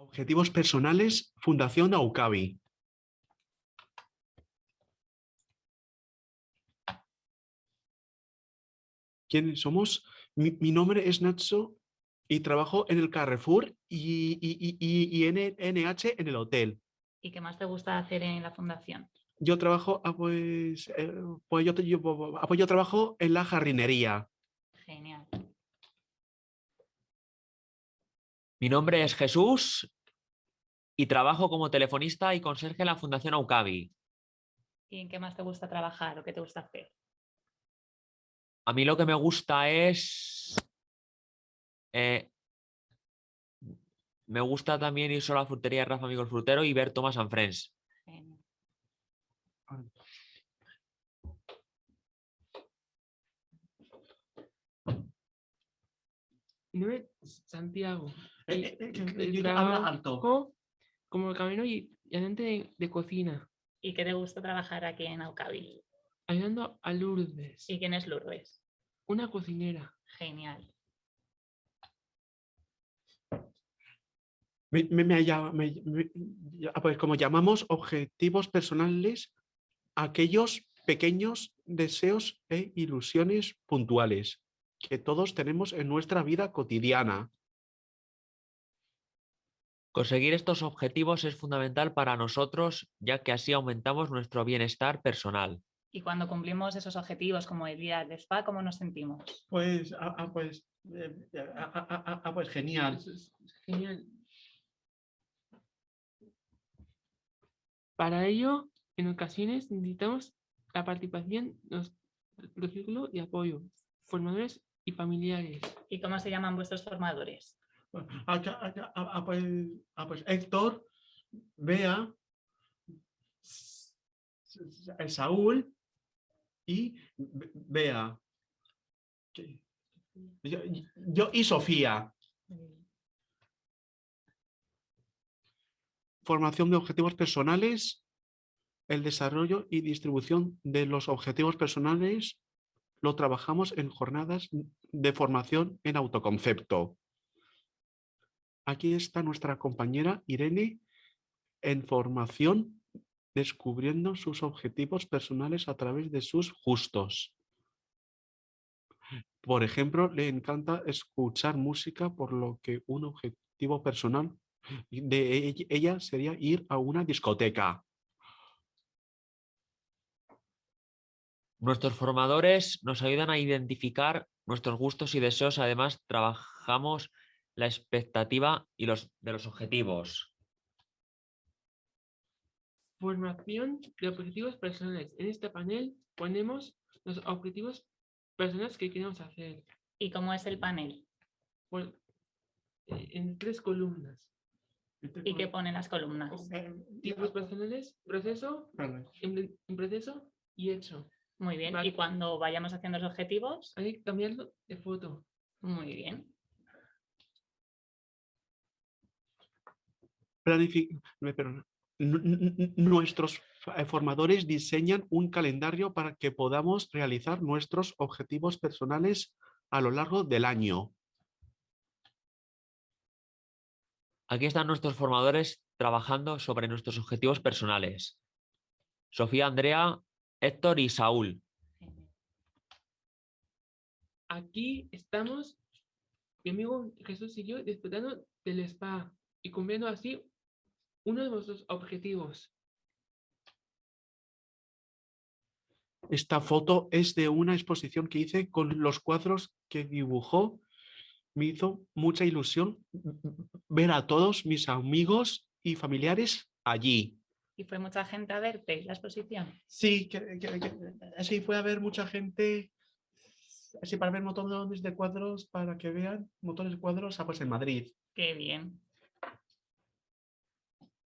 Objetivos personales, Fundación Aucavi. ¿Quiénes somos? Mi, mi nombre es Nacho y trabajo en el Carrefour y, y, y, y en el NH en el hotel. ¿Y qué más te gusta hacer en la fundación? Yo trabajo, ah, pues, eh, pues yo, te- yo, ah, pues yo trabajo en la jardinería. Genial. Mi nombre es Jesús y trabajo como telefonista y conserje en la Fundación Aucavi. ¿Y en qué más te gusta trabajar o qué te gusta hacer? A mí lo que me gusta es... eh, me gusta también ir solo a la frutería de Rafa Amigo el Frutero y ver Thomas and Friends. Es Santiago. Eh, y eh, eh, yo- alto. como camino y y ayudante de, de cocina, ¿Y qué te gusta trabajar aquí en Aucavi? ayudando a Lourdes, ¿Y quién es Lourdes? una cocinera. Genial. Me, me- me llama- me- me- ya, pues como llamamos objetivos personales, aquellos pequeños deseos e ilusiones puntuales que todos tenemos en nuestra vida cotidiana. Conseguir estos objetivos es fundamental para nosotros ya que así aumentamos nuestro bienestar personal. Y cuando cumplimos esos objetivos como el día del spa, ¿cómo nos sentimos? Pues, pues, genial. Genial. Para ello, en ocasiones necesitamos la participación de los- del círculo de apoyo, formadores y familiares. ¿Y cómo se llaman vuestros formadores? Acá- acá- pues, ah, pues Héctor, Bea, Saúl y Be- Bea. Yo, yo y Sofía. Formación de objetivos personales, el desarrollo y distribución de los objetivos personales lo trabajamos en jornadas de formación en autoconcepto. Aquí está nuestra compañera Irene en formación descubriendo sus objetivos personales a través de sus gustos. Por ejemplo, le encanta escuchar música, por lo que un objetivo personal de ell- ella sería ir a una discoteca. Nuestros formadores nos ayudan a identificar nuestros gustos y deseos. Además, trabajamos la expectativa y los de los objetivos. Formación de objetivos personales. En este panel ponemos los objetivos personales que queremos hacer ¿Y cómo es el panel? por- eh, en tres columnas. ¿Y qué ponen las columnas? Tipos personales, proceso, en, en proceso y hecho. Muy bien. Vale. ¿Y cuando vayamos haciendo los objetivos? Hay que cambiarlo de foto. Muy bien. Planifi- me perdona. Nu- nu- nu- Nuestros eh, formadores diseñan un calendario para que podamos realizar nuestros objetivos personales a lo largo del año. Aquí están nuestros formadores trabajando sobre nuestros objetivos personales. Sofía, Andrea, Héctor y Saúl. Aquí estamos, mi amigo Jesús y yo, disfrutando del spa y cumpliendo así uno de nuestros objetivos. Esta foto es de una exposición que hice con los cuadros que dibujó. Me hizo mucha ilusión ver a todos mis amigos y familiares allí. ¿Y fue mucha gente a verte la exposición? Sí, que, que- que- sí, fue a ver mucha gente, así para ver montones de cuadros, para que vean montones de cuadros ah, pues en Madrid. Qué bien.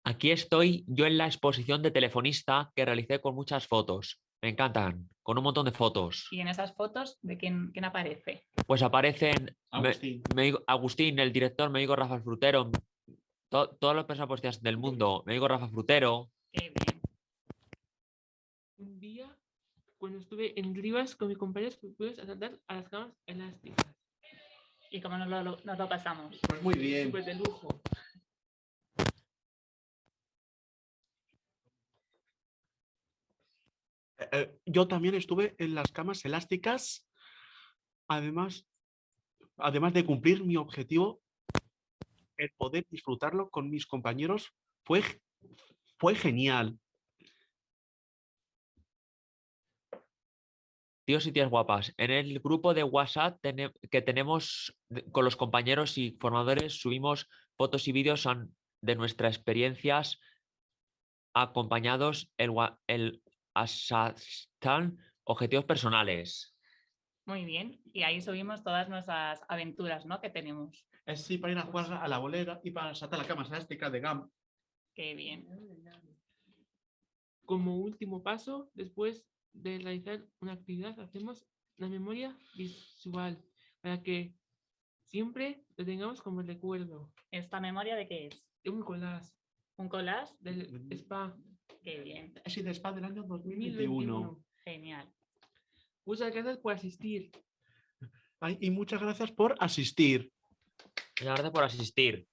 Aquí estoy yo en la exposición de telefonista que realicé con muchas fotos. Me encantan, con un montón de fotos. ¿Y en esas fotos de quién, quién aparece? Pues aparecen Agustín. me digo- Agustín, el director, me digo Rafa Frutero, to- todas las personas del mundo, me digo Rafa Frutero. Un día, cuando estuve en Rivas con mis compañeros, fuimos a saltar a las camas elásticas. ¿Y cómo nos lo, nos lo pasamos? Pues muy bien. Pues de lujo. Eh, eh, yo también estuve en las camas elásticas, además, además de cumplir mi objetivo, el poder disfrutarlo con mis compañeros fue, fue genial. Tíos y tías guapas, en el grupo de WhatsApp que tenemos con los compañeros y formadores subimos fotos y vídeos de nuestras experiencias acompañados el, el hashtag objetivos personales. Muy bien. Y ahí subimos todas nuestras aventuras, ¿no? Que tenemos. Es sí, para ir a jugar a la bolera y para saltar la cama elástica de GAM. Qué bien. Como último paso, después de realizar una actividad, hacemos la memoria visual para que siempre lo tengamos como recuerdo. ¿Esta memoria de qué es? Es un collage ¿Un collage? del spa Qué bien. Es de spa del año 2021. 2021. Genial. Muchas gracias por asistir. Ay, y muchas gracias por asistir. Muchas gracias por asistir.